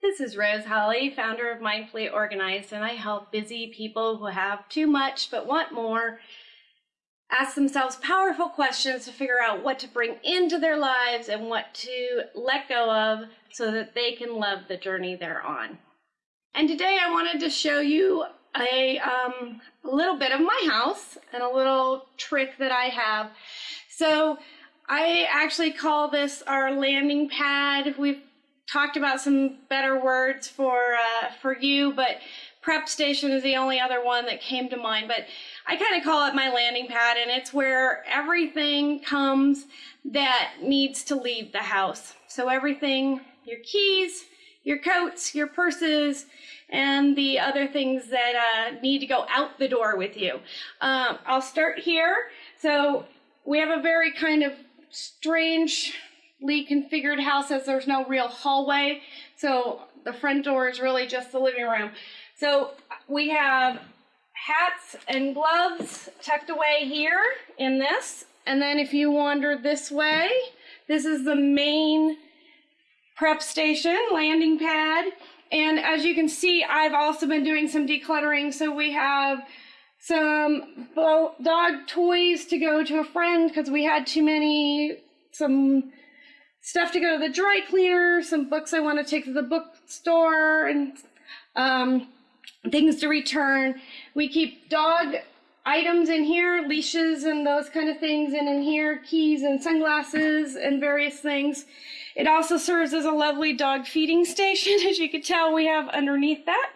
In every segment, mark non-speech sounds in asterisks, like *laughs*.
This is Rose Holly, founder of Mindfully Organized, and I help busy people who have too much but want more ask themselves powerful questions to figure out what to bring into their lives and what to let go of so that they can love the journey they're on. And today I wanted to show you a, um, a little bit of my house and a little trick that I have. So I actually call this our landing pad. We've talked about some better words for uh, for you, but prep station is the only other one that came to mind. But I kind of call it my landing pad, and it's where everything comes that needs to leave the house. So everything, your keys, your coats, your purses, and the other things that uh, need to go out the door with you. Um, I'll start here. So we have a very kind of strangely configured house as there's no real hallway. So the front door is really just the living room. So we have hats and gloves tucked away here in this. And then if you wander this way, this is the main prep station, landing pad. And as you can see, I've also been doing some decluttering. So we have some dog toys to go to a friend because we had too many, some stuff to go to the dry cleaner, some books I want to take to the bookstore, and um, things to return. We keep dog items in here, leashes and those kind of things, and in here, keys and sunglasses and various things. It also serves as a lovely dog feeding station, *laughs* as you can tell we have underneath that.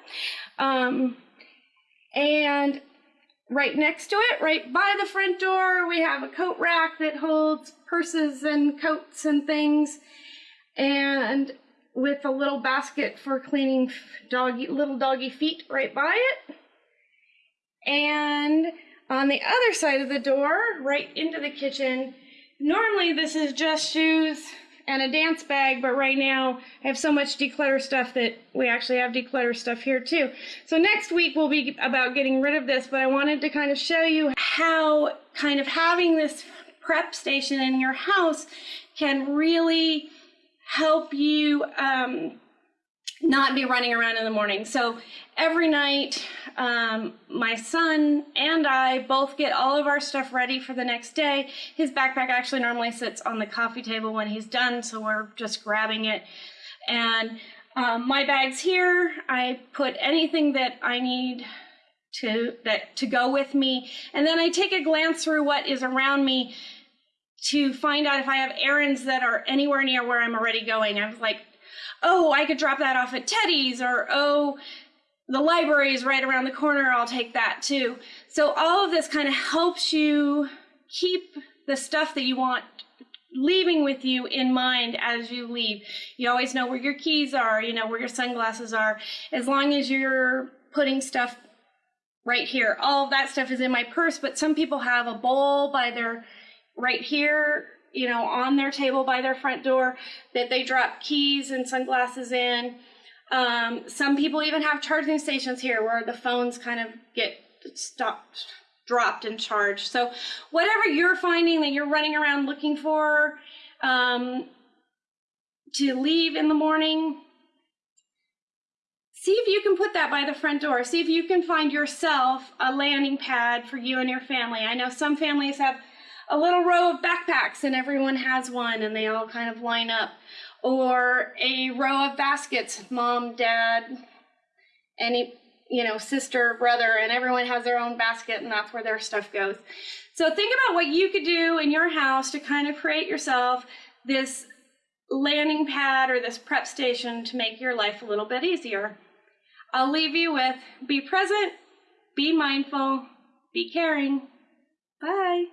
Um, and right next to it, right by the front door, we have a coat rack that holds purses and coats and things. And with a little basket for cleaning doggy, little doggy feet right by it. And on the other side of the door, right into the kitchen, normally this is just shoes and a dance bag, but right now I have so much declutter stuff that we actually have declutter stuff here too. So next week will be about getting rid of this, but I wanted to kind of show you how kind of having this prep station in your house can really help you um, not be running around in the morning. So every night, um, my son and I both get all of our stuff ready for the next day. His backpack actually normally sits on the coffee table when he's done, so we're just grabbing it. And um, my bag's here. I put anything that I need to that to go with me, and then I take a glance through what is around me to find out if I have errands that are anywhere near where I'm already going. I was like, oh, I could drop that off at Teddy's, or oh, the library is right around the corner, I'll take that too. So all of this kind of helps you keep the stuff that you want leaving with you in mind as you leave. You always know where your keys are, you know where your sunglasses are. As long as you're putting stuff right here. All of that stuff is in my purse, but some people have a bowl by their right here, you know, on their table by their front door that they drop keys and sunglasses in. Um, some people even have charging stations here where the phones kind of get stopped, dropped and charged. So whatever you're finding that you're running around looking for um, to leave in the morning, see if you can put that by the front door. See if you can find yourself a landing pad for you and your family. I know some families have a little row of backpacks and everyone has one and they all kind of line up. Or a row of baskets, mom, dad, any, you know, sister, brother, and everyone has their own basket and that's where their stuff goes. So think about what you could do in your house to kind of create yourself this landing pad or this prep station to make your life a little bit easier. I'll leave you with be present, be mindful, be caring. Bye.